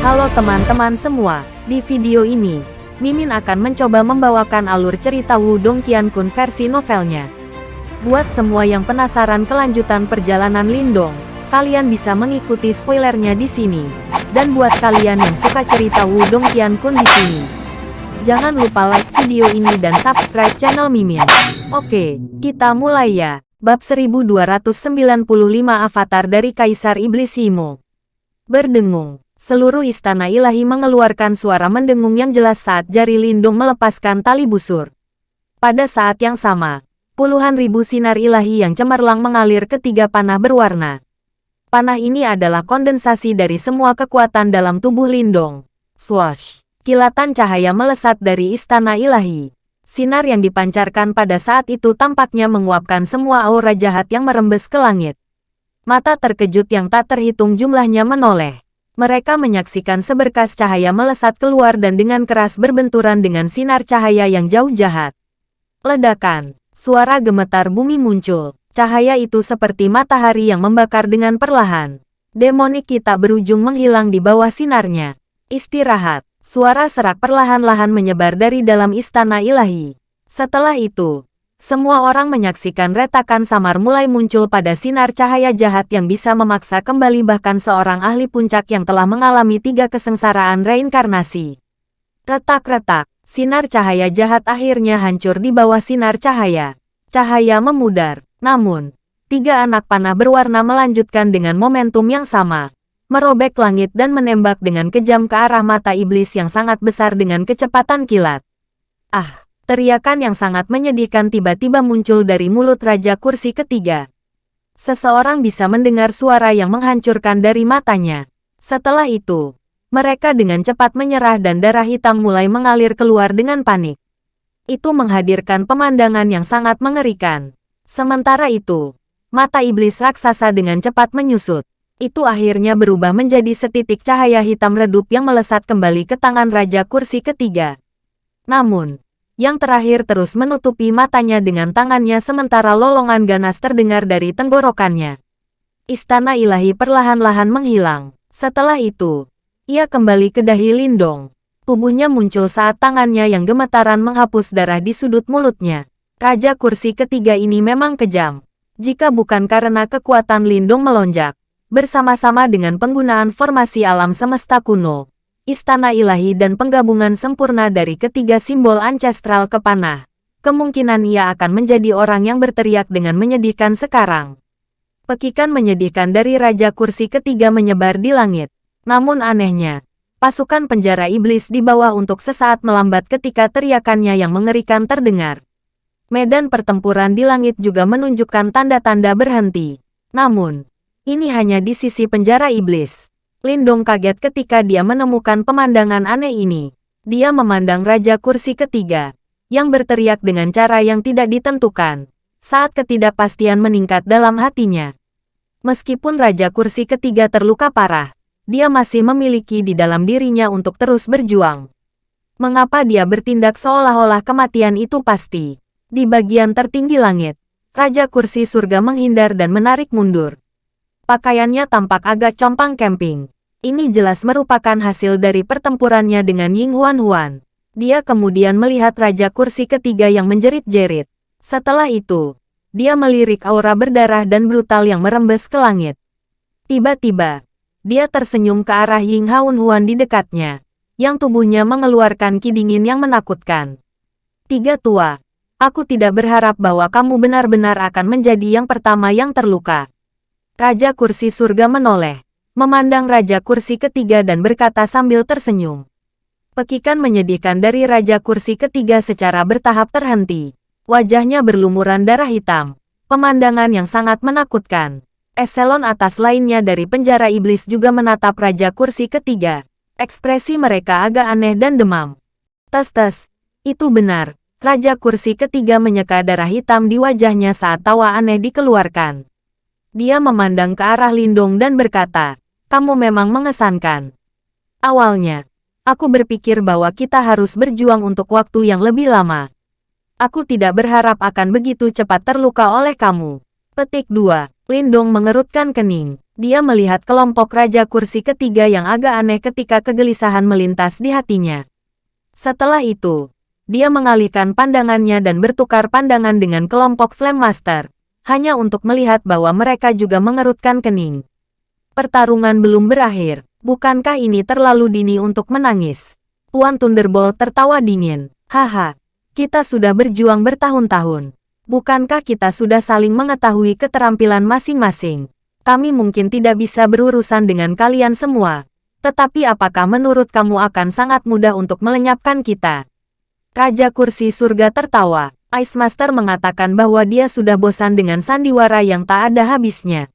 Halo teman-teman semua, di video ini, Mimin akan mencoba membawakan alur cerita Wudong Qiankun versi novelnya. Buat semua yang penasaran kelanjutan perjalanan Lindong, kalian bisa mengikuti spoilernya di sini. Dan buat kalian yang suka cerita Wudong Qiankun di sini, jangan lupa like video ini dan subscribe channel Mimin. Oke, kita mulai ya. Bab 1295 Avatar dari Kaisar Iblis Himo. Berdengung. Seluruh istana ilahi mengeluarkan suara mendengung yang jelas saat jari lindung melepaskan tali busur. Pada saat yang sama, puluhan ribu sinar ilahi yang cemerlang mengalir ke tiga panah berwarna. Panah ini adalah kondensasi dari semua kekuatan dalam tubuh lindung. Swash! Kilatan cahaya melesat dari istana ilahi. Sinar yang dipancarkan pada saat itu tampaknya menguapkan semua aura jahat yang merembes ke langit. Mata terkejut yang tak terhitung jumlahnya menoleh. Mereka menyaksikan seberkas cahaya melesat keluar dan dengan keras berbenturan dengan sinar cahaya yang jauh jahat. Ledakan, suara gemetar bumi muncul. Cahaya itu seperti matahari yang membakar dengan perlahan. Demonik kita berujung menghilang di bawah sinarnya. Istirahat, suara serak perlahan-lahan menyebar dari dalam istana ilahi. Setelah itu, semua orang menyaksikan retakan samar mulai muncul pada sinar cahaya jahat yang bisa memaksa kembali bahkan seorang ahli puncak yang telah mengalami tiga kesengsaraan reinkarnasi. Retak-retak, sinar cahaya jahat akhirnya hancur di bawah sinar cahaya. Cahaya memudar, namun, tiga anak panah berwarna melanjutkan dengan momentum yang sama. Merobek langit dan menembak dengan kejam ke arah mata iblis yang sangat besar dengan kecepatan kilat. Ah! Teriakan yang sangat menyedihkan tiba-tiba muncul dari mulut Raja Kursi ketiga. Seseorang bisa mendengar suara yang menghancurkan dari matanya. Setelah itu, mereka dengan cepat menyerah dan darah hitam mulai mengalir keluar dengan panik. Itu menghadirkan pemandangan yang sangat mengerikan. Sementara itu, mata iblis raksasa dengan cepat menyusut. Itu akhirnya berubah menjadi setitik cahaya hitam redup yang melesat kembali ke tangan Raja Kursi ketiga. Namun, yang terakhir terus menutupi matanya dengan tangannya sementara lolongan ganas terdengar dari tenggorokannya. Istana ilahi perlahan-lahan menghilang. Setelah itu, ia kembali ke dahi Lindong. Tubuhnya muncul saat tangannya yang gemetaran menghapus darah di sudut mulutnya. Raja kursi ketiga ini memang kejam. Jika bukan karena kekuatan Lindong melonjak, bersama-sama dengan penggunaan formasi alam semesta kuno, istana ilahi dan penggabungan sempurna dari ketiga simbol ancestral ke panah. Kemungkinan ia akan menjadi orang yang berteriak dengan menyedihkan sekarang. Pekikan menyedihkan dari Raja Kursi ketiga menyebar di langit. Namun anehnya, pasukan penjara iblis di bawah untuk sesaat melambat ketika teriakannya yang mengerikan terdengar. Medan pertempuran di langit juga menunjukkan tanda-tanda berhenti. Namun, ini hanya di sisi penjara iblis. Lindong kaget ketika dia menemukan pemandangan aneh ini. Dia memandang Raja Kursi ketiga, yang berteriak dengan cara yang tidak ditentukan, saat ketidakpastian meningkat dalam hatinya. Meskipun Raja Kursi ketiga terluka parah, dia masih memiliki di dalam dirinya untuk terus berjuang. Mengapa dia bertindak seolah-olah kematian itu pasti? Di bagian tertinggi langit, Raja Kursi Surga menghindar dan menarik mundur. Pakaiannya tampak agak compang camping. Ini jelas merupakan hasil dari pertempurannya dengan Ying Huan Huan. Dia kemudian melihat Raja Kursi ketiga yang menjerit-jerit. Setelah itu, dia melirik aura berdarah dan brutal yang merembes ke langit. Tiba-tiba, dia tersenyum ke arah Ying Huan Huan di dekatnya, yang tubuhnya mengeluarkan kidingin yang menakutkan. Tiga tua, aku tidak berharap bahwa kamu benar-benar akan menjadi yang pertama yang terluka. Raja Kursi Surga menoleh, memandang Raja Kursi ketiga dan berkata sambil tersenyum. Pekikan menyedihkan dari Raja Kursi ketiga secara bertahap terhenti. Wajahnya berlumuran darah hitam. Pemandangan yang sangat menakutkan. Eselon atas lainnya dari penjara iblis juga menatap Raja Kursi ketiga. Ekspresi mereka agak aneh dan demam. Tes-tes, itu benar. Raja Kursi ketiga menyeka darah hitam di wajahnya saat tawa aneh dikeluarkan. Dia memandang ke arah Lindong dan berkata, kamu memang mengesankan. Awalnya, aku berpikir bahwa kita harus berjuang untuk waktu yang lebih lama. Aku tidak berharap akan begitu cepat terluka oleh kamu. Petik 2. Lindong mengerutkan kening. Dia melihat kelompok Raja Kursi ketiga yang agak aneh ketika kegelisahan melintas di hatinya. Setelah itu, dia mengalihkan pandangannya dan bertukar pandangan dengan kelompok Flame Master, hanya untuk melihat bahwa mereka juga mengerutkan kening. Pertarungan belum berakhir, bukankah ini terlalu dini untuk menangis? Tuan Thunderbolt tertawa dingin. Haha, kita sudah berjuang bertahun-tahun. Bukankah kita sudah saling mengetahui keterampilan masing-masing? Kami mungkin tidak bisa berurusan dengan kalian semua. Tetapi apakah menurut kamu akan sangat mudah untuk melenyapkan kita? Raja Kursi Surga tertawa. Ice Master mengatakan bahwa dia sudah bosan dengan sandiwara yang tak ada habisnya.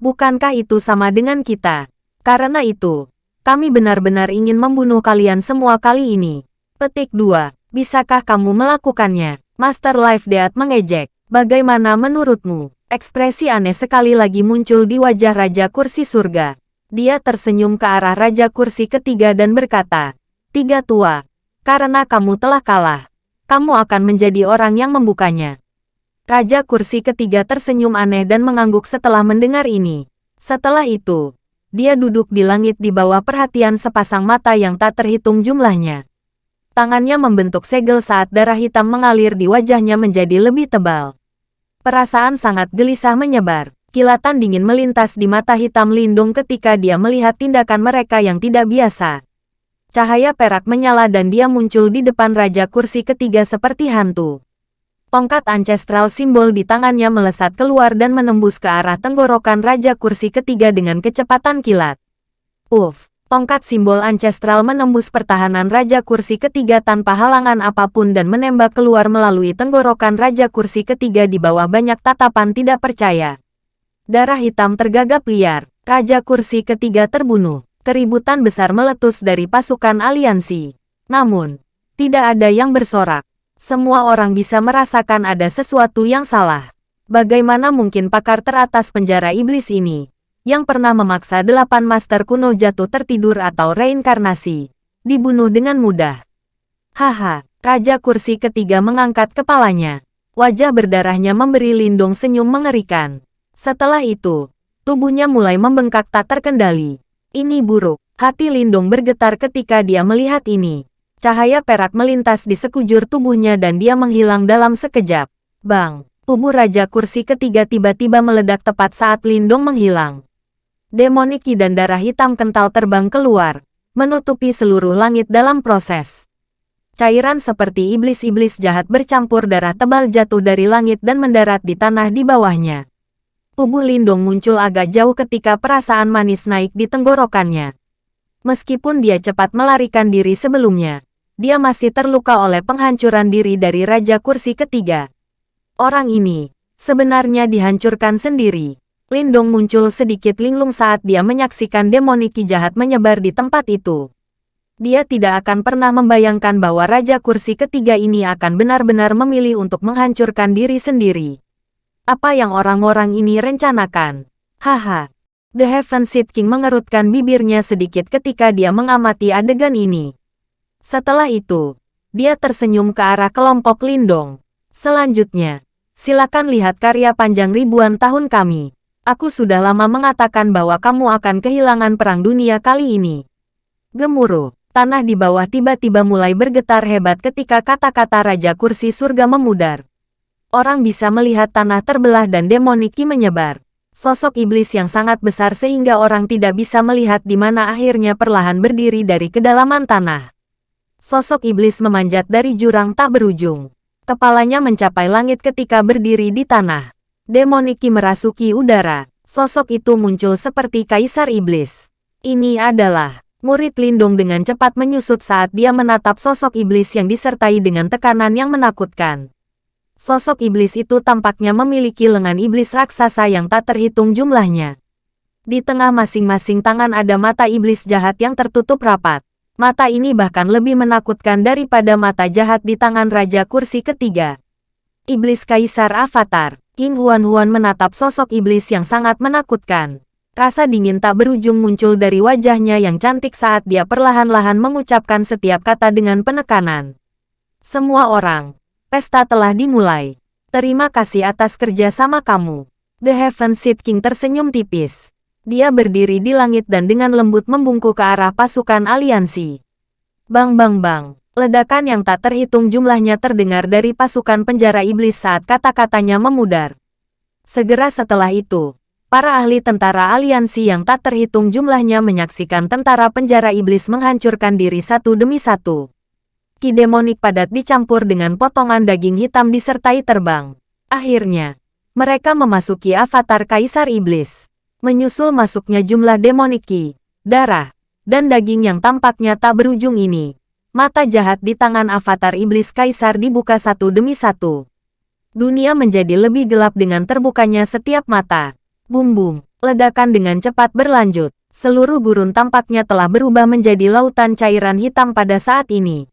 Bukankah itu sama dengan kita? Karena itu, kami benar-benar ingin membunuh kalian semua kali ini. Petik 2. Bisakah kamu melakukannya? Master Life Death mengejek. Bagaimana menurutmu? Ekspresi aneh sekali lagi muncul di wajah Raja Kursi Surga. Dia tersenyum ke arah Raja Kursi ketiga dan berkata, Tiga tua, karena kamu telah kalah, kamu akan menjadi orang yang membukanya. Raja Kursi ketiga tersenyum aneh dan mengangguk setelah mendengar ini. Setelah itu, dia duduk di langit di bawah perhatian sepasang mata yang tak terhitung jumlahnya. Tangannya membentuk segel saat darah hitam mengalir di wajahnya menjadi lebih tebal. Perasaan sangat gelisah menyebar. Kilatan dingin melintas di mata hitam lindung ketika dia melihat tindakan mereka yang tidak biasa. Cahaya perak menyala dan dia muncul di depan Raja Kursi ketiga seperti hantu. Tongkat ancestral simbol di tangannya melesat keluar dan menembus ke arah tenggorokan Raja Kursi ketiga dengan kecepatan kilat. Uff, tongkat simbol ancestral menembus pertahanan Raja Kursi ketiga tanpa halangan apa pun dan menembak keluar melalui tenggorokan Raja Kursi ketiga di bawah banyak tatapan tidak percaya. Darah hitam tergagap liar, Raja Kursi ketiga terbunuh. Keributan besar meletus dari pasukan aliansi. Namun, tidak ada yang bersorak. Semua orang bisa merasakan ada sesuatu yang salah. Bagaimana mungkin pakar teratas penjara iblis ini, yang pernah memaksa delapan master kuno jatuh tertidur atau reinkarnasi, dibunuh dengan mudah? Haha, Raja Kursi ketiga mengangkat kepalanya. Wajah berdarahnya memberi lindung senyum mengerikan. Setelah itu, tubuhnya mulai membengkak tak terkendali. Ini buruk. Hati Lindung bergetar ketika dia melihat ini. Cahaya perak melintas di sekujur tubuhnya dan dia menghilang dalam sekejap. Bang! Tubuh Raja Kursi ketiga tiba-tiba meledak tepat saat Lindung menghilang. Demoniki dan darah hitam kental terbang keluar, menutupi seluruh langit dalam proses. Cairan seperti iblis-iblis jahat bercampur darah tebal jatuh dari langit dan mendarat di tanah di bawahnya. Tubuh Lindung muncul agak jauh ketika perasaan manis naik di tenggorokannya. Meskipun dia cepat melarikan diri sebelumnya, dia masih terluka oleh penghancuran diri dari Raja Kursi ketiga. Orang ini, sebenarnya dihancurkan sendiri. Lindong muncul sedikit linglung saat dia menyaksikan demoniki jahat menyebar di tempat itu. Dia tidak akan pernah membayangkan bahwa Raja Kursi ketiga ini akan benar-benar memilih untuk menghancurkan diri sendiri. Apa yang orang-orang ini rencanakan? Haha. The Heaven Seed King mengerutkan bibirnya sedikit ketika dia mengamati adegan ini. Setelah itu, dia tersenyum ke arah kelompok Lindong. Selanjutnya, silakan lihat karya panjang ribuan tahun kami. Aku sudah lama mengatakan bahwa kamu akan kehilangan perang dunia kali ini. Gemuruh, tanah di bawah tiba-tiba mulai bergetar hebat ketika kata-kata Raja Kursi Surga memudar orang bisa melihat tanah terbelah dan demoniki menyebar. Sosok iblis yang sangat besar sehingga orang tidak bisa melihat di mana akhirnya perlahan berdiri dari kedalaman tanah. Sosok iblis memanjat dari jurang tak berujung. Kepalanya mencapai langit ketika berdiri di tanah. Demoniki merasuki udara. Sosok itu muncul seperti kaisar iblis. Ini adalah murid lindung dengan cepat menyusut saat dia menatap sosok iblis yang disertai dengan tekanan yang menakutkan. Sosok iblis itu tampaknya memiliki lengan iblis raksasa yang tak terhitung jumlahnya. Di tengah masing-masing tangan ada mata iblis jahat yang tertutup rapat. Mata ini bahkan lebih menakutkan daripada mata jahat di tangan Raja Kursi ketiga. Iblis Kaisar Avatar, King Huan-Huan menatap sosok iblis yang sangat menakutkan. Rasa dingin tak berujung muncul dari wajahnya yang cantik saat dia perlahan-lahan mengucapkan setiap kata dengan penekanan. Semua orang, Pesta telah dimulai. Terima kasih atas kerja sama kamu. The Heaven Seed King tersenyum tipis. Dia berdiri di langit dan dengan lembut membungkuk ke arah pasukan aliansi. Bang bang bang. Ledakan yang tak terhitung jumlahnya terdengar dari pasukan penjara iblis saat kata-katanya memudar. Segera setelah itu, para ahli tentara aliansi yang tak terhitung jumlahnya menyaksikan tentara penjara iblis menghancurkan diri satu demi satu. Ki demonik padat dicampur dengan potongan daging hitam disertai terbang. Akhirnya, mereka memasuki avatar Kaisar Iblis. Menyusul masuknya jumlah demonik ki, darah, dan daging yang tampaknya tak berujung ini Mata jahat di tangan avatar iblis kaisar dibuka satu demi satu. Dunia menjadi lebih gelap dengan terbukanya setiap mata. Bum-bum, ledakan dengan cepat berlanjut. Seluruh gurun tampaknya telah berubah menjadi lautan cairan hitam pada saat ini.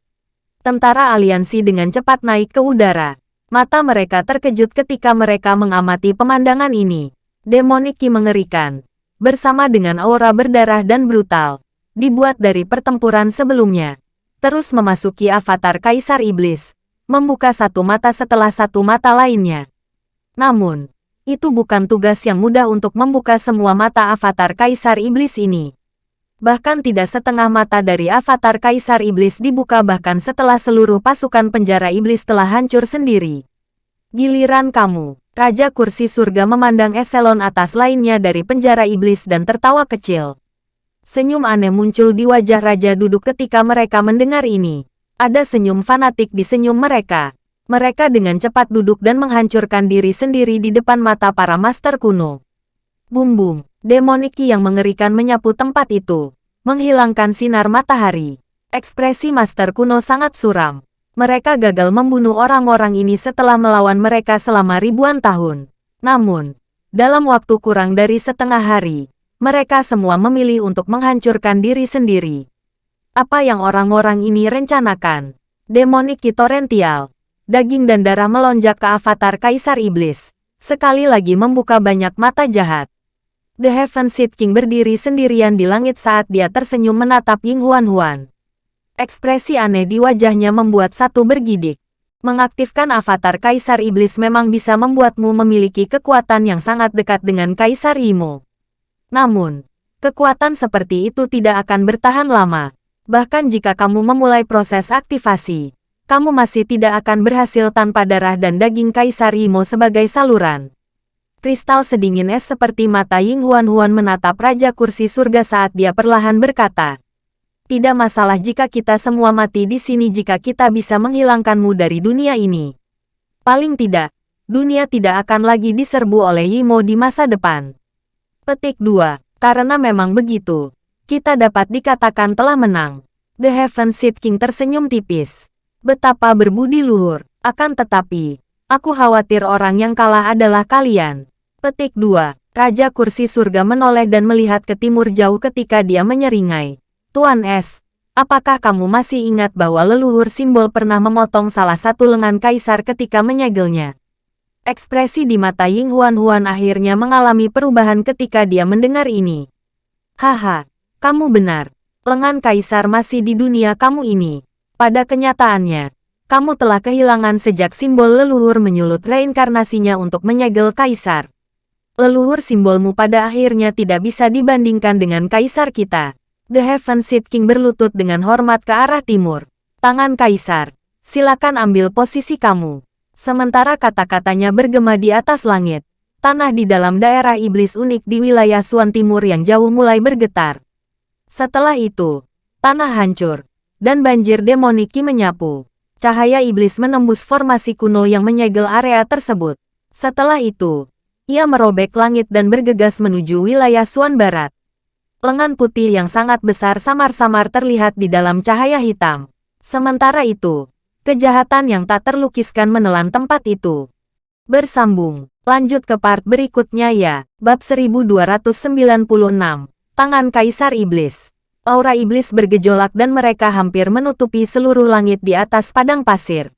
Tentara aliansi dengan cepat naik ke udara. Mata mereka terkejut ketika mereka mengamati pemandangan ini. Demoniki mengerikan. Bersama dengan aura berdarah dan brutal. Dibuat dari pertempuran sebelumnya terus memasuki avatar Kaisar Iblis, membuka satu mata setelah satu mata lainnya. Namun, itu bukan tugas yang mudah untuk membuka semua mata avatar Kaisar Iblis ini. Bahkan tidak setengah mata dari avatar Kaisar Iblis dibuka bahkan setelah seluruh pasukan penjara Iblis telah hancur sendiri. Giliran kamu, Raja Kursi Surga memandang eselon atas lainnya dari penjara Iblis dan tertawa kecil. Senyum aneh muncul di wajah raja duduk ketika mereka mendengar ini. Ada senyum fanatik di senyum mereka. Mereka dengan cepat duduk dan menghancurkan diri sendiri di depan mata para master kuno. Bum-bum, demoniki yang mengerikan menyapu tempat itu. Menghilangkan sinar matahari. Ekspresi master kuno sangat suram. Mereka gagal membunuh orang-orang ini setelah melawan mereka selama ribuan tahun. Namun, dalam waktu kurang dari setengah hari, mereka semua memilih untuk menghancurkan diri sendiri. Apa yang orang-orang ini rencanakan? Demonik torrential. Daging dan darah melonjak ke avatar Kaisar Iblis. Sekali lagi membuka banyak mata jahat. The Heaven Seed King berdiri sendirian di langit saat dia tersenyum menatap Ying Huan Huan. Ekspresi aneh di wajahnya membuat satu bergidik. Mengaktifkan avatar Kaisar Iblis memang bisa membuatmu memiliki kekuatan yang sangat dekat dengan Kaisar Imo. Namun, kekuatan seperti itu tidak akan bertahan lama. Bahkan jika kamu memulai proses aktivasi, kamu masih tidak akan berhasil tanpa darah dan daging Kaisar Imo sebagai saluran. Kristal sedingin es seperti mata Ying Huan Huan menatap Raja Kursi Surga saat dia perlahan berkata, Tidak masalah jika kita semua mati di sini jika kita bisa menghilangkanmu dari dunia ini. Paling tidak, dunia tidak akan lagi diserbu oleh Yimo di masa depan. Petik 2. Karena memang begitu, kita dapat dikatakan telah menang. The Heaven Seed King tersenyum tipis. Betapa berbudi luhur. Akan tetapi, aku khawatir orang yang kalah adalah kalian. Petik 2. Raja Kursi Surga menoleh dan melihat ke timur jauh ketika dia menyeringai. Tuan S, apakah kamu masih ingat bahwa leluhur simbol pernah memotong salah satu lengan kaisar ketika menyegelnya? Ekspresi di mata Ying Huan Huan akhirnya mengalami perubahan ketika dia mendengar ini. Haha, kamu benar. Lengan kaisar masih di dunia kamu ini. Pada kenyataannya, kamu telah kehilangan sejak simbol leluhur menyulut reinkarnasinya untuk menyegel kaisar. Leluhur simbolmu pada akhirnya tidak bisa dibandingkan dengan kaisar kita. The Heaven Seed King berlutut dengan hormat ke arah timur. Tangan kaisar, silakan ambil posisi kamu. Sementara kata-katanya bergema di atas langit, tanah di dalam daerah iblis unik di wilayah Suan Timur yang jauh mulai bergetar. Setelah itu, tanah hancur, dan banjir demoniki menyapu. Cahaya iblis menembus formasi kuno yang menyegel area tersebut. Setelah itu, ia merobek langit dan bergegas menuju wilayah Suan Barat. Lengan putih yang sangat besar samar-samar terlihat di dalam cahaya hitam. Sementara itu, Kejahatan yang tak terlukiskan menelan tempat itu. Bersambung. Lanjut ke part berikutnya ya. Bab 1296. Tangan Kaisar Iblis. Aura iblis bergejolak dan mereka hampir menutupi seluruh langit di atas padang pasir.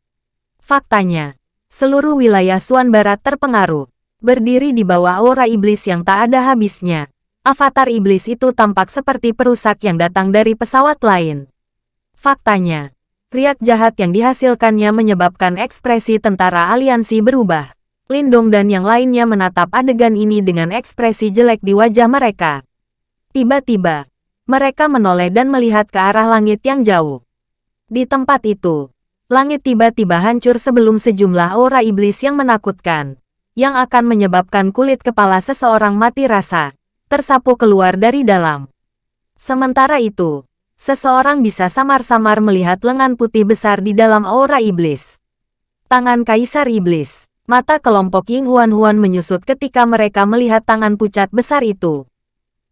Faktanya, seluruh wilayah Suan Barat terpengaruh. Berdiri di bawah aura iblis yang tak ada habisnya. Avatar iblis itu tampak seperti perusak yang datang dari pesawat lain. Faktanya, Riak jahat yang dihasilkannya menyebabkan ekspresi tentara aliansi berubah. Lindong dan yang lainnya menatap adegan ini dengan ekspresi jelek di wajah mereka. Tiba-tiba, mereka menoleh dan melihat ke arah langit yang jauh. Di tempat itu, langit tiba-tiba hancur sebelum sejumlah aura iblis yang menakutkan, yang akan menyebabkan kulit kepala seseorang mati rasa, tersapu keluar dari dalam. Sementara itu, seseorang bisa samar-samar melihat lengan putih besar di dalam aura iblis. Tangan Kaisar Iblis Mata kelompok Ying Huan-Huan menyusut ketika mereka melihat tangan pucat besar itu.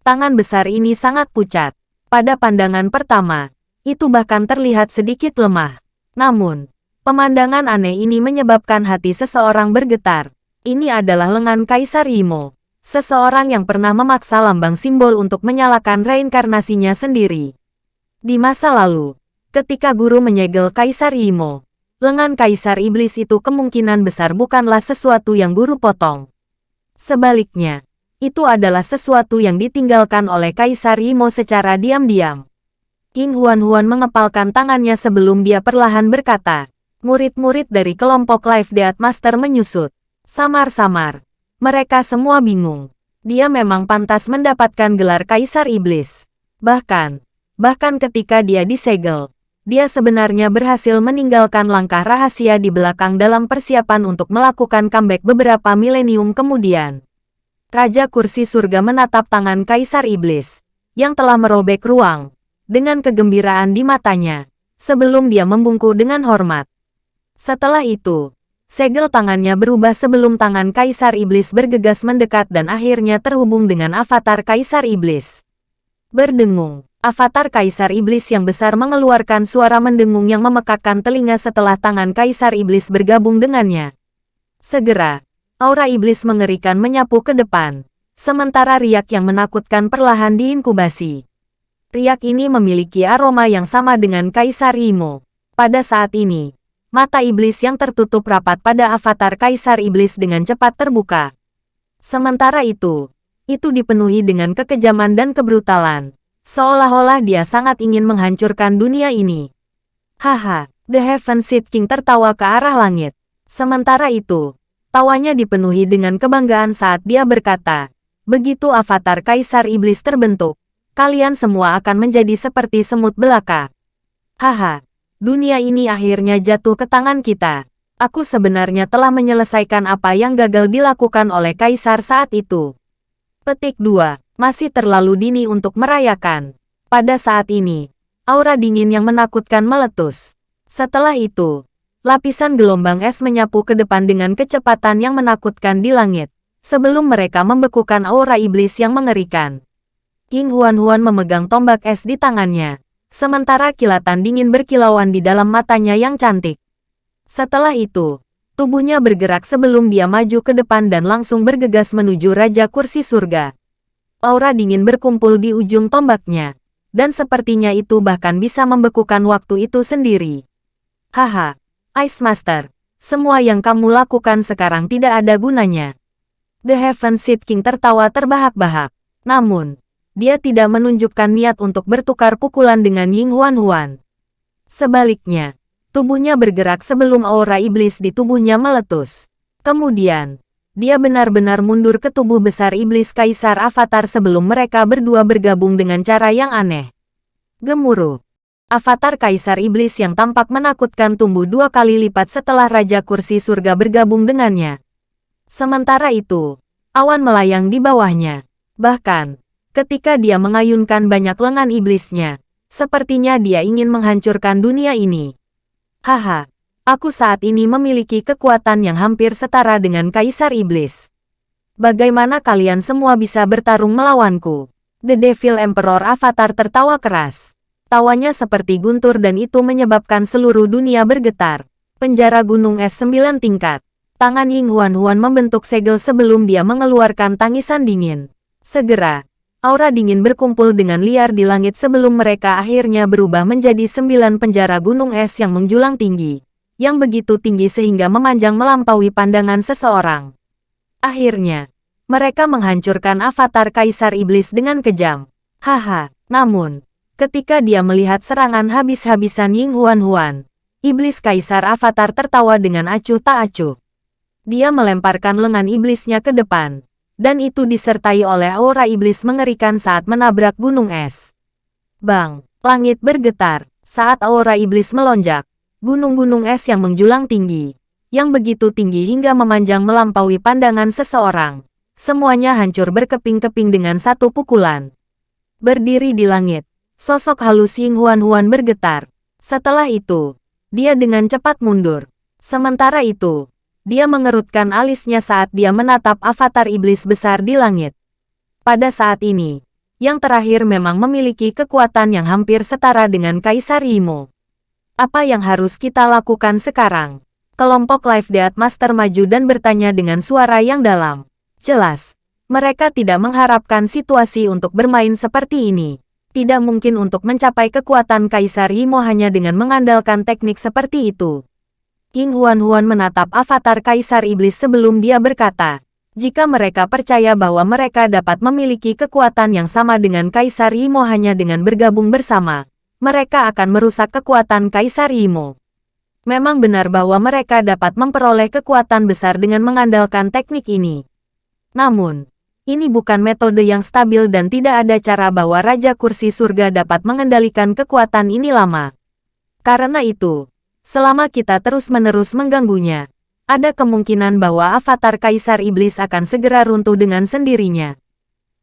Tangan besar ini sangat pucat. Pada pandangan pertama, itu bahkan terlihat sedikit lemah. Namun, pemandangan aneh ini menyebabkan hati seseorang bergetar. Ini adalah lengan Kaisar Imo, seseorang yang pernah memaksa lambang simbol untuk menyalakan reinkarnasinya sendiri. Di masa lalu, ketika guru menyegel Kaisar Imo, lengan kaisar iblis itu kemungkinan besar bukanlah sesuatu yang guru potong. Sebaliknya, itu adalah sesuatu yang ditinggalkan oleh Kaisar Imo secara diam-diam. King Huan-Huan mengepalkan tangannya sebelum dia perlahan berkata, murid-murid dari kelompok Life Death Master menyusut. Samar-samar. Mereka semua bingung. Dia memang pantas mendapatkan gelar Kaisar Iblis. Bahkan, bahkan ketika dia disegel, dia sebenarnya berhasil meninggalkan langkah rahasia di belakang dalam persiapan untuk melakukan comeback beberapa milenium kemudian. Raja Kursi Surga menatap tangan Kaisar Iblis, yang telah merobek ruang, dengan kegembiraan di matanya, sebelum dia membungkuk dengan hormat. Setelah itu, segel tangannya berubah sebelum tangan Kaisar Iblis bergegas mendekat dan akhirnya terhubung dengan avatar Kaisar Iblis. Berdengung, Avatar Kaisar Iblis yang besar mengeluarkan suara mendengung yang memekakkan telinga setelah tangan Kaisar Iblis bergabung dengannya. Segera, aura iblis mengerikan menyapu ke depan, sementara riak yang menakutkan perlahan diinkubasi. Riak ini memiliki aroma yang sama dengan Kaisar Imo. Pada saat ini, mata iblis yang tertutup rapat pada avatar Kaisar Iblis dengan cepat terbuka. Sementara itu, itu dipenuhi dengan kekejaman dan kebrutalan Seolah-olah dia sangat ingin menghancurkan dunia ini. Haha, The Heaven Seed King tertawa ke arah langit. Sementara itu, tawanya dipenuhi dengan kebanggaan saat dia berkata, begitu avatar Kaisar Iblis terbentuk, kalian semua akan menjadi seperti semut belaka. Haha, dunia ini akhirnya jatuh ke tangan kita. Aku sebenarnya telah menyelesaikan apa yang gagal dilakukan oleh Kaisar saat itu. Petik 2 masih terlalu dini untuk merayakan. Pada saat ini, aura dingin yang menakutkan meletus. Setelah itu, lapisan gelombang es menyapu ke depan dengan kecepatan yang menakutkan di langit, sebelum mereka membekukan aura iblis yang mengerikan. King Huan-Huan memegang tombak es di tangannya, sementara kilatan dingin berkilauan di dalam matanya yang cantik. Setelah itu, tubuhnya bergerak sebelum dia maju ke depan dan langsung bergegas menuju Raja Kursi Surga aura dingin berkumpul di ujung tombaknya, dan sepertinya itu bahkan bisa membekukan waktu itu sendiri. Haha, Ice Master, semua yang kamu lakukan sekarang tidak ada gunanya. The Heaven Seed King tertawa terbahak-bahak. Namun, dia tidak menunjukkan niat untuk bertukar pukulan dengan Ying Huan Huan. Sebaliknya, tubuhnya bergerak sebelum aura iblis di tubuhnya meletus. Kemudian, dia benar-benar mundur ke tubuh besar iblis kaisar avatar sebelum mereka berdua bergabung dengan cara yang aneh. Gemuruh. Avatar kaisar iblis yang tampak menakutkan tumbuh dua kali lipat setelah Raja Kursi Surga bergabung dengannya. Sementara itu, awan melayang di bawahnya. Bahkan, ketika dia mengayunkan banyak lengan iblisnya, sepertinya dia ingin menghancurkan dunia ini. Haha, Aku saat ini memiliki kekuatan yang hampir setara dengan Kaisar Iblis. Bagaimana kalian semua bisa bertarung melawanku? The Devil Emperor Avatar tertawa keras. Tawanya seperti guntur dan itu menyebabkan seluruh dunia bergetar. Penjara gunung es sembilan tingkat. Tangan Ying Huan Huan membentuk segel sebelum dia mengeluarkan tangisan dingin. Segera, aura dingin berkumpul dengan liar di langit sebelum mereka akhirnya berubah menjadi sembilan penjara gunung es yang menjulang tinggi yang begitu tinggi sehingga memanjang melampaui pandangan seseorang. Akhirnya, mereka menghancurkan avatar Kaisar Iblis dengan kejam. Haha, namun, ketika dia melihat serangan habis-habisan Ying Huan Huan, Iblis Kaisar Avatar tertawa dengan acuh tak acuh. Dia melemparkan lengan iblisnya ke depan. Dan itu disertai oleh aura iblis mengerikan saat menabrak gunung es. Bang! Langit bergetar. Saat aura iblis melonjak, gunung-gunung es yang menjulang tinggi, yang begitu tinggi hingga memanjang melampaui pandangan seseorang. Semuanya hancur berkeping-keping dengan satu pukulan. Berdiri di langit, sosok halus Ying Huan-Huan bergetar. Setelah itu, dia dengan cepat mundur. Sementara itu, dia mengerutkan alisnya saat dia menatap avatar iblis besar di langit. Pada saat ini, yang terakhir memang memiliki kekuatan yang hampir setara dengan Kaisar Imo. Apa yang harus kita lakukan sekarang? Kelompok Live Death Master maju dan bertanya dengan suara yang dalam. Jelas, mereka tidak mengharapkan situasi untuk bermain seperti ini. Tidak mungkin untuk mencapai kekuatan Kaisar Yimo hanya dengan mengandalkan teknik seperti itu. King Huan-Huan menatap avatar Kaisar Iblis sebelum dia berkata, jika mereka percaya bahwa mereka dapat memiliki kekuatan yang sama dengan Kaisar Yimo hanya dengan bergabung bersama, mereka akan merusak kekuatan Kaisar Yimo. Memang benar bahwa mereka dapat memperoleh kekuatan besar dengan mengandalkan teknik ini. Namun, ini bukan metode yang stabil dan tidak ada cara bahwa Raja Kursi Surga dapat mengendalikan kekuatan ini lama. Karena itu, selama kita terus-menerus mengganggunya, ada kemungkinan bahwa avatar Kaisar Iblis akan segera runtuh dengan sendirinya.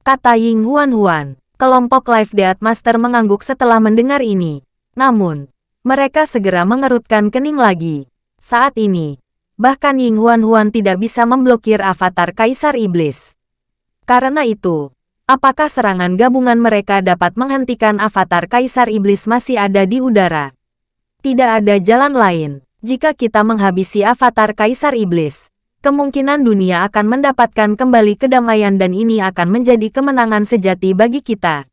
Kata Ying Huan Huan, kelompok Life Death Master mengangguk setelah mendengar ini. Namun, mereka segera mengerutkan kening lagi. Saat ini, bahkan Ying Huan Huan tidak bisa memblokir avatar Kaisar Iblis. Karena itu, apakah serangan gabungan mereka dapat menghentikan avatar Kaisar Iblis masih ada di udara? Tidak ada jalan lain. Jika kita menghabisi avatar Kaisar Iblis, kemungkinan dunia akan mendapatkan kembali kedamaian dan ini akan menjadi kemenangan sejati bagi kita.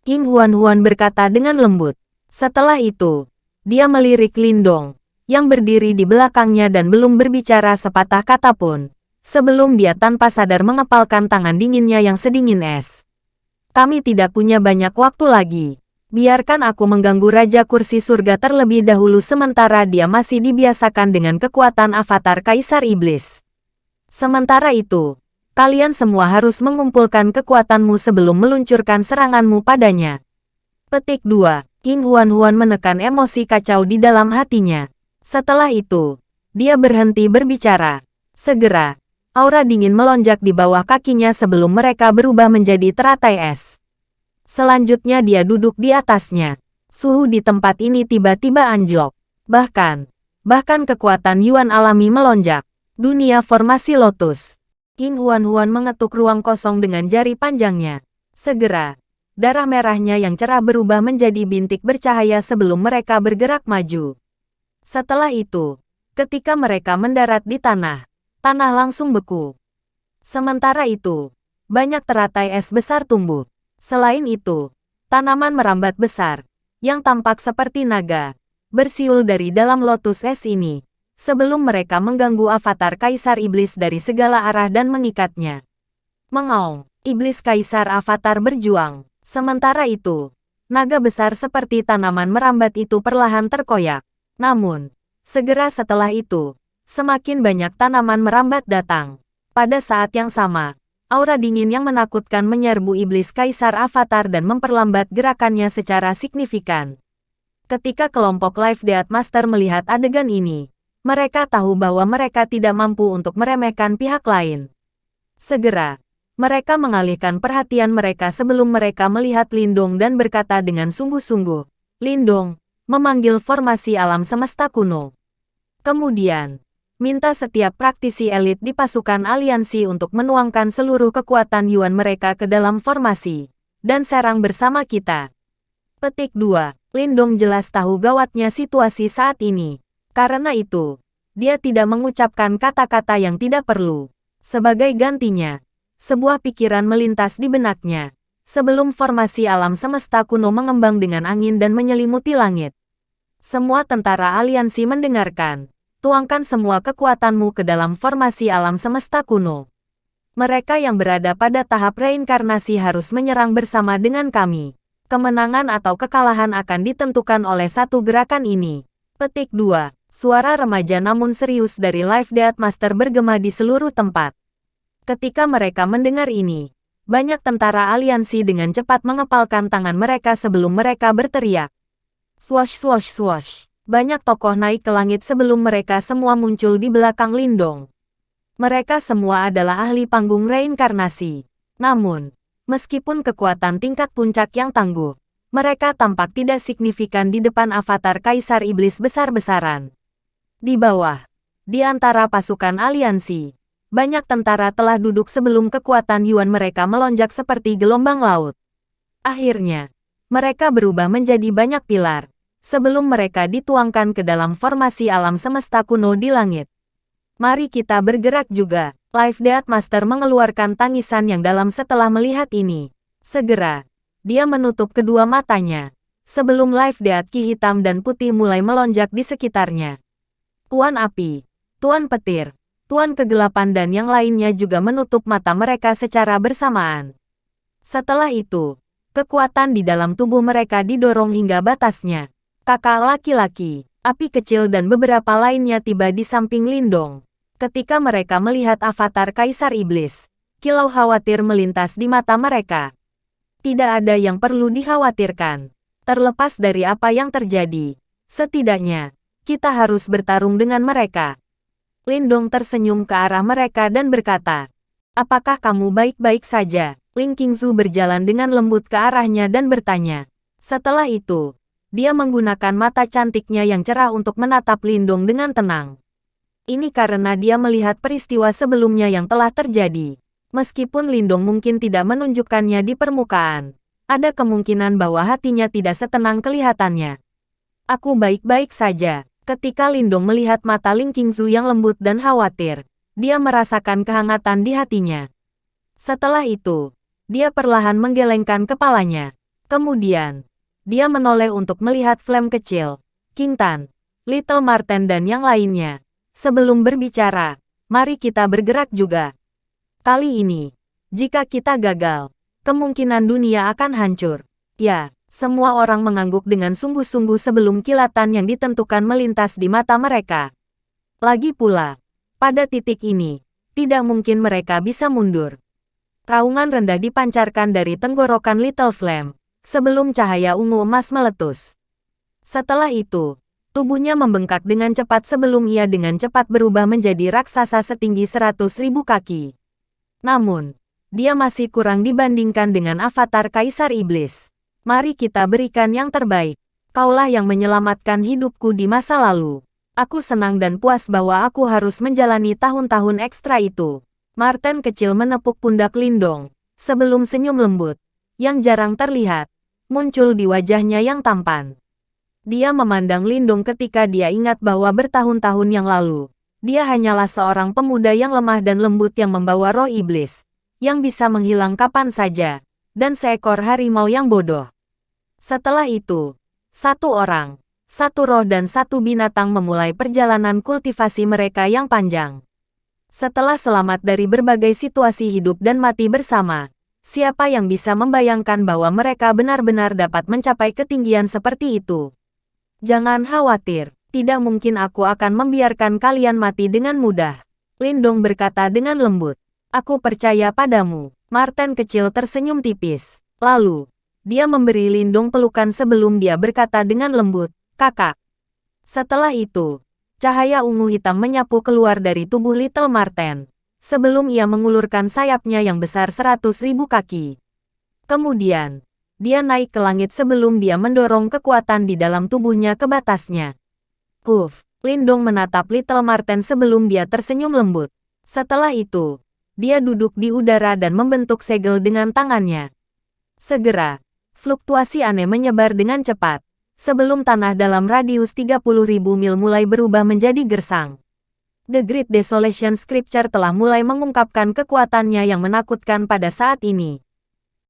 King Huan Huan berkata dengan lembut. Setelah itu, dia melirik Lindong, yang berdiri di belakangnya dan belum berbicara sepatah kata pun, sebelum dia tanpa sadar mengepalkan tangan dinginnya yang sedingin es. Kami tidak punya banyak waktu lagi. Biarkan aku mengganggu Raja Kursi Surga terlebih dahulu sementara dia masih dibiasakan dengan kekuatan avatar Kaisar Iblis. Sementara itu, kalian semua harus mengumpulkan kekuatanmu sebelum meluncurkan seranganmu padanya. Petik 2. King Huan-Huan menekan emosi kacau di dalam hatinya. Setelah itu, dia berhenti berbicara. Segera, aura dingin melonjak di bawah kakinya sebelum mereka berubah menjadi teratai es. Selanjutnya dia duduk di atasnya. Suhu di tempat ini tiba-tiba anjlok. Bahkan, bahkan kekuatan Yuan alami melonjak. Dunia formasi lotus. King Huan-Huan mengetuk ruang kosong dengan jari panjangnya. Segera, darah merahnya yang cerah berubah menjadi bintik bercahaya sebelum mereka bergerak maju. Setelah itu, ketika mereka mendarat di tanah, tanah langsung beku. Sementara itu, banyak teratai es besar tumbuh. Selain itu, tanaman merambat besar, yang tampak seperti naga, bersiul dari dalam lotus es ini, sebelum mereka mengganggu avatar Kaisar Iblis dari segala arah dan mengikatnya. Mengaung, Iblis Kaisar Avatar berjuang. Sementara itu, naga besar seperti tanaman merambat itu perlahan terkoyak. Namun, segera setelah itu, semakin banyak tanaman merambat datang. Pada saat yang sama, aura dingin yang menakutkan menyerbu iblis kaisar avatar dan memperlambat gerakannya secara signifikan. Ketika kelompok Life Death Master melihat adegan ini, mereka tahu bahwa mereka tidak mampu untuk meremehkan pihak lain. Segera, mereka mengalihkan perhatian mereka sebelum mereka melihat Lindong dan berkata dengan sungguh-sungguh, Lindong, memanggil formasi alam semesta kuno. Kemudian, minta setiap praktisi elit di pasukan aliansi untuk menuangkan seluruh kekuatan Yuan mereka ke dalam formasi, dan serang bersama kita. Petik 2. Lindong jelas tahu gawatnya situasi saat ini. Karena itu, dia tidak mengucapkan kata-kata yang tidak perlu. Sebagai gantinya, sebuah pikiran melintas di benaknya. Sebelum formasi alam semesta kuno mengembang dengan angin dan menyelimuti langit. Semua tentara aliansi mendengarkan. Tuangkan semua kekuatanmu ke dalam formasi alam semesta kuno. Mereka yang berada pada tahap reinkarnasi harus menyerang bersama dengan kami. Kemenangan atau kekalahan akan ditentukan oleh satu gerakan ini. Petik 2. Suara remaja namun serius dari Life Death Master bergema di seluruh tempat. Ketika mereka mendengar ini, banyak tentara aliansi dengan cepat mengepalkan tangan mereka sebelum mereka berteriak. Swash swash swash. Banyak tokoh naik ke langit sebelum mereka semua muncul di belakang Lindong. Mereka semua adalah ahli panggung reinkarnasi. Namun, meskipun kekuatan tingkat puncak yang tangguh, mereka tampak tidak signifikan di depan avatar Kaisar Iblis besar-besaran. Di bawah, di antara pasukan aliansi, banyak tentara telah duduk sebelum kekuatan Yuan mereka melonjak seperti gelombang laut. Akhirnya, mereka berubah menjadi banyak pilar, sebelum mereka dituangkan ke dalam formasi alam semesta kuno di langit. Mari kita bergerak juga. Life Death Master mengeluarkan tangisan yang dalam setelah melihat ini. Segera, dia menutup kedua matanya. Sebelum Life Death Ki hitam dan putih mulai melonjak di sekitarnya. Tuan Api, Tuan Petir, Tuan Kegelapan dan yang lainnya juga menutup mata mereka secara bersamaan. Setelah itu, kekuatan di dalam tubuh mereka didorong hingga batasnya kakak laki-laki, api kecil dan beberapa lainnya tiba di samping Lindong. Ketika mereka melihat avatar Kaisar Iblis, kilau khawatir melintas di mata mereka. Tidak ada yang perlu dikhawatirkan. Terlepas dari apa yang terjadi, setidaknya, kita harus bertarung dengan mereka. Lindong tersenyum ke arah mereka dan berkata, Apakah kamu baik-baik saja? Ling Qingzu berjalan dengan lembut ke arahnya dan bertanya. Setelah itu, dia menggunakan mata cantiknya yang cerah untuk menatap Lindong dengan tenang. Ini karena dia melihat peristiwa sebelumnya yang telah terjadi. Meskipun Lindong mungkin tidak menunjukkannya di permukaan, ada kemungkinan bahwa hatinya tidak setenang kelihatannya. Aku baik-baik saja. Ketika Lindong melihat mata Ling Qingzu yang lembut dan khawatir, dia merasakan kehangatan di hatinya. Setelah itu, dia perlahan menggelengkan kepalanya. Kemudian, dia menoleh untuk melihat Flame kecil, King Tan, Little Marten dan yang lainnya. Sebelum berbicara, mari kita bergerak juga. Kali ini, jika kita gagal, kemungkinan dunia akan hancur. Ya, semua orang mengangguk dengan sungguh-sungguh sebelum kilatan yang ditentukan melintas di mata mereka. Lagi pula, pada titik ini, tidak mungkin mereka bisa mundur. Raungan rendah dipancarkan dari tenggorokan Little Flame, sebelum cahaya ungu emas meletus. Setelah itu, tubuhnya membengkak dengan cepat sebelum ia dengan cepat berubah menjadi raksasa setinggi seratus ribu kaki. Namun, dia masih kurang dibandingkan dengan avatar Kaisar Iblis. Mari kita berikan yang terbaik. Kaulah yang menyelamatkan hidupku di masa lalu. Aku senang dan puas bahwa aku harus menjalani tahun-tahun ekstra itu. Martin kecil menepuk pundak Lindong, sebelum senyum lembut, yang jarang terlihat, muncul di wajahnya yang tampan. Dia memandang Lindung ketika dia ingat bahwa bertahun-tahun yang lalu, dia hanyalah seorang pemuda yang lemah dan lembut yang membawa roh iblis, yang bisa menghilang kapan saja, dan seekor harimau yang bodoh. Setelah itu, satu orang, satu roh dan satu binatang memulai perjalanan kultivasi mereka yang panjang. Setelah selamat dari berbagai situasi hidup dan mati bersama, Siapa yang bisa membayangkan bahwa mereka benar-benar dapat mencapai ketinggian seperti itu? Jangan khawatir, tidak mungkin aku akan membiarkan kalian mati dengan mudah. Lindong berkata dengan lembut. Aku percaya padamu. Martin kecil tersenyum tipis. Lalu, dia memberi Lindong pelukan sebelum dia berkata dengan lembut, kakak. Setelah itu, cahaya ungu hitam menyapu keluar dari tubuh Little Martin sebelum ia mengulurkan sayapnya yang besar seratus ribu kaki. Kemudian, dia naik ke langit sebelum dia mendorong kekuatan di dalam tubuhnya ke batasnya. Kuf, Lindong menatap Little Marten sebelum dia tersenyum lembut. Setelah itu, dia duduk di udara dan membentuk segel dengan tangannya. Segera, fluktuasi aneh menyebar dengan cepat, sebelum tanah dalam radius 30.000 mil mulai berubah menjadi gersang. The Great Desolation Scripture telah mulai mengungkapkan kekuatannya yang menakutkan pada saat ini.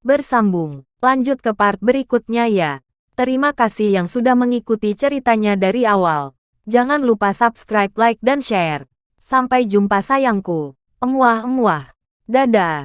Bersambung, lanjut ke part berikutnya ya. Terima kasih yang sudah mengikuti ceritanya dari awal. Jangan lupa subscribe, like, dan share. Sampai jumpa sayangku. Emuah-emuah. Dadah.